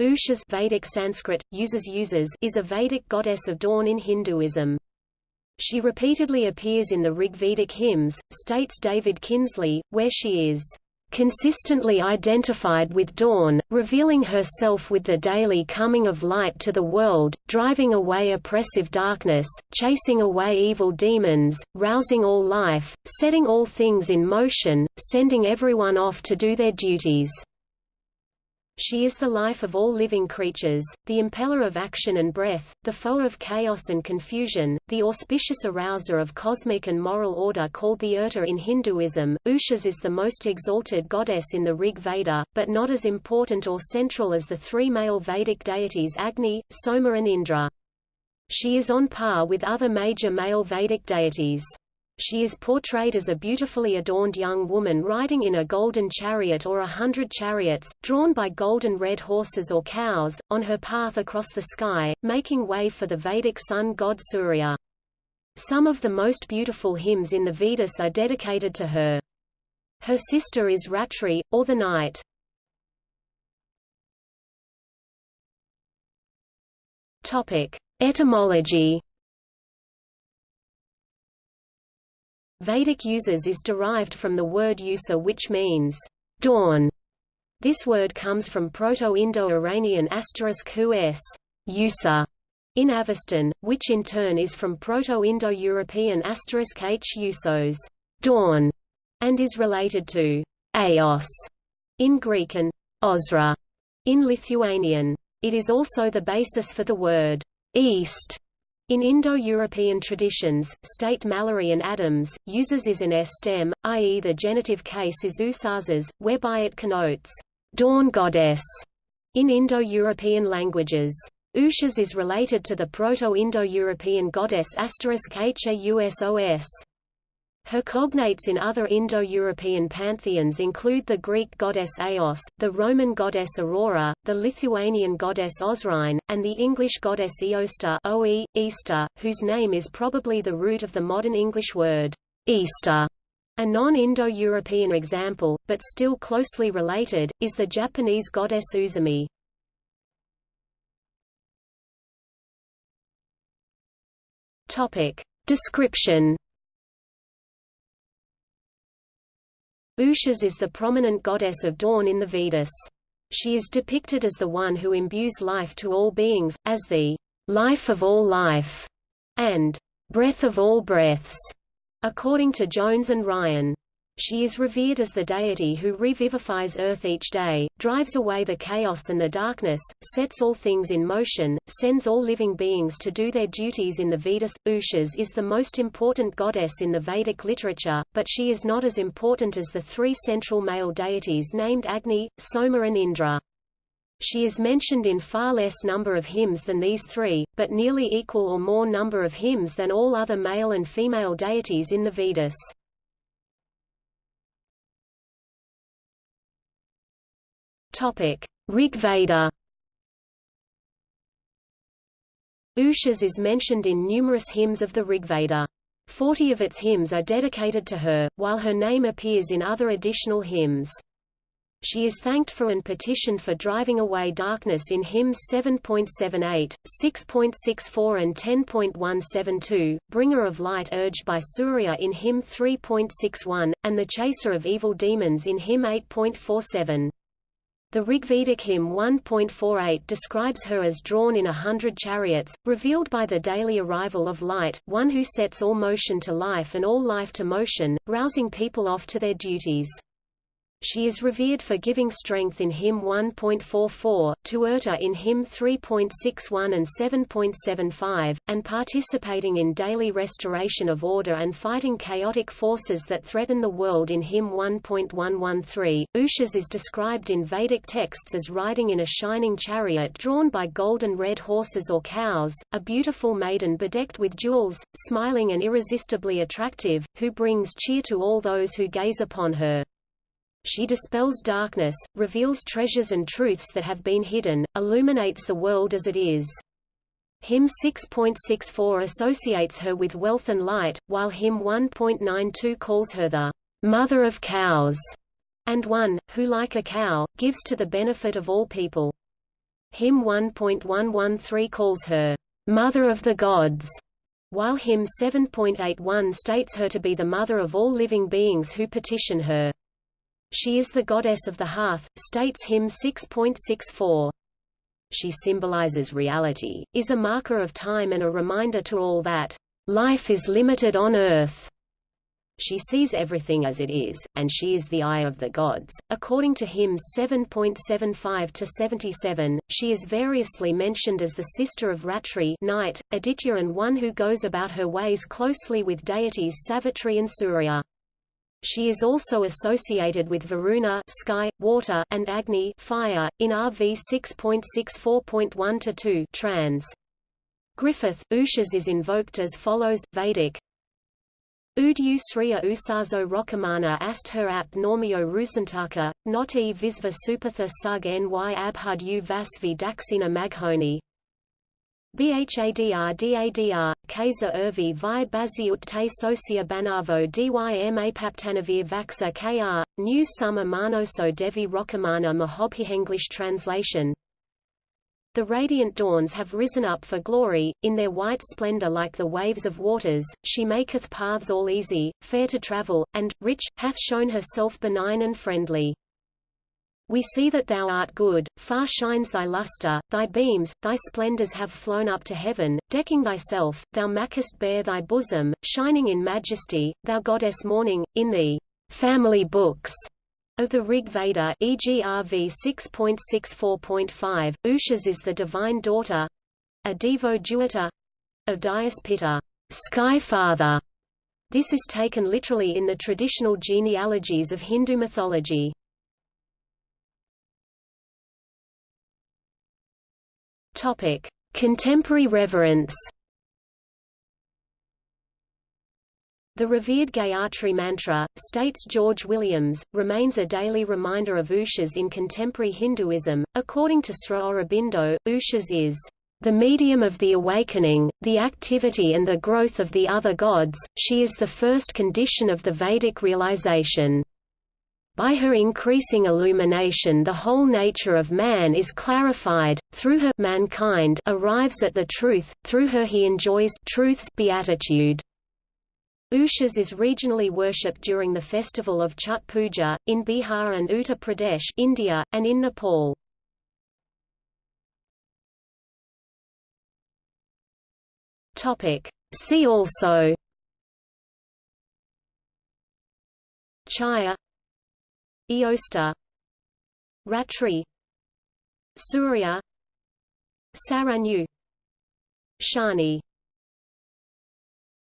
Ushas Vedic Sanskrit, uses uses is a Vedic goddess of dawn in Hinduism. She repeatedly appears in the Rigvedic hymns, states David Kinsley, where she is consistently identified with dawn, revealing herself with the daily coming of light to the world, driving away oppressive darkness, chasing away evil demons, rousing all life, setting all things in motion, sending everyone off to do their duties. She is the life of all living creatures, the impeller of action and breath, the foe of chaos and confusion, the auspicious arouser of cosmic and moral order called the Urta in Hinduism. Ushas is the most exalted goddess in the Rig Veda, but not as important or central as the three male Vedic deities Agni, Soma and Indra. She is on par with other major male Vedic deities. She is portrayed as a beautifully adorned young woman riding in a golden chariot or a hundred chariots, drawn by golden red horses or cows, on her path across the sky, making way for the Vedic sun god Surya. Some of the most beautiful hymns in the Vedas are dedicated to her. Her sister is Ratri, or the night. Etymology Vedic uses is derived from the word usa which means dawn. This word comes from Proto-Indo-Iranian asterisk hus usa in Avestan, which in turn is from Proto-Indo-European asterisk h usos dawn, and is related to aos in Greek and osra in Lithuanian. It is also the basis for the word east in Indo-European traditions, state Mallory and Adams, uses is an s stem, i.e. the genitive case is usasas, whereby it connotes dawn goddess in Indo-European languages. Ushas is related to the Proto-Indo-European goddess asterisk Hausos. Her cognates in other Indo-European pantheons include the Greek goddess Eos, the Roman goddess Aurora, the Lithuanian goddess Osrine, and the English goddess Easter, whose name is probably the root of the modern English word, Easter. A non-Indo-European example, but still closely related, is the Japanese goddess Uzume. Description Ushas is the prominent goddess of dawn in the Vedas. She is depicted as the one who imbues life to all beings, as the life of all life, and breath of all breaths, according to Jones and Ryan. She is revered as the deity who revivifies Earth each day, drives away the chaos and the darkness, sets all things in motion, sends all living beings to do their duties in the Vedas. Ushas is the most important goddess in the Vedic literature, but she is not as important as the three central male deities named Agni, Soma and Indra. She is mentioned in far less number of hymns than these three, but nearly equal or more number of hymns than all other male and female deities in the Vedas. Topic: Rig Veda. Ushas is mentioned in numerous hymns of the Rigveda. Forty of its hymns are dedicated to her, while her name appears in other additional hymns. She is thanked for and petitioned for driving away darkness in hymns 7.78, 6.64 and 10.172, bringer of light urged by Surya in hymn 3.61, and the chaser of evil demons in hymn 8.47. The Rigvedic hymn 1.48 describes her as drawn in a hundred chariots, revealed by the daily arrival of light, one who sets all motion to life and all life to motion, rousing people off to their duties. She is revered for giving strength in hymn 1.44, to Urta in hymn 3.61 and 7.75, and participating in daily restoration of order and fighting chaotic forces that threaten the world in hymn 1.113. Ushas is described in Vedic texts as riding in a shining chariot drawn by golden red horses or cows, a beautiful maiden bedecked with jewels, smiling and irresistibly attractive, who brings cheer to all those who gaze upon her. She dispels darkness, reveals treasures and truths that have been hidden, illuminates the world as it is. Hymn 6.64 associates her with wealth and light, while hymn 1.92 calls her the mother of cows, and one, who like a cow, gives to the benefit of all people. Hymn 1.113 calls her, "...mother of the gods", while hymn 7.81 states her to be the mother of all living beings who petition her. She is the goddess of the hearth, states hymn 6.64. She symbolizes reality, is a marker of time and a reminder to all that, "...life is limited on earth." She sees everything as it is, and she is the eye of the gods. According to hymns 7.75 to 77, she is variously mentioned as the sister of Ratri night, Aditya and one who goes about her ways closely with deities Savitri and Surya. She is also associated with Varuna sky, water, and Agni fire, in RV 6.64.1-2 trans. Griffith, Ushas is invoked as follows, Vedic, Udyu Sriya Usazo Rokamana ast her ap normio rusantaka, not e visva supatha sug ny abhud u vasvi daxina maghoni. BHADR Kaiser Irvi vi Baziut te socia banavo dym apaptanavir vaxa kr, news summa manoso devi rokamana mahobhi English translation the radiant dawns have risen up for glory, in their white splendor like the waves of waters, she maketh paths all easy, fair to travel, and, rich, hath shown herself benign and friendly. We see that thou art good, far shines thy luster, thy beams, thy splendors have flown up to heaven, decking thyself, thou makest bare thy bosom, shining in majesty, thou goddess morning, in the family books of the Rig Veda EGRV 6.64.5, Ushas is the divine daughter a Devo Duata of Dyaus Pita, sky father. This is taken literally in the traditional genealogies of Hindu mythology. Topic: Contemporary reverence. The revered Gayatri Mantra, states George Williams, remains a daily reminder of Ushas in contemporary Hinduism. According to Sri Aurobindo, Ushas is the medium of the awakening, the activity and the growth of the other gods, she is the first condition of the Vedic realization. By her increasing illumination the whole nature of man is clarified, through her mankind arrives at the truth, through her he enjoys truth's beatitude. Ushas is regionally worshipped during the festival of Chhath Puja, in Bihar and Uttar Pradesh India, and in Nepal. See also Chaya Eostre Ratri Surya Saranyu Shani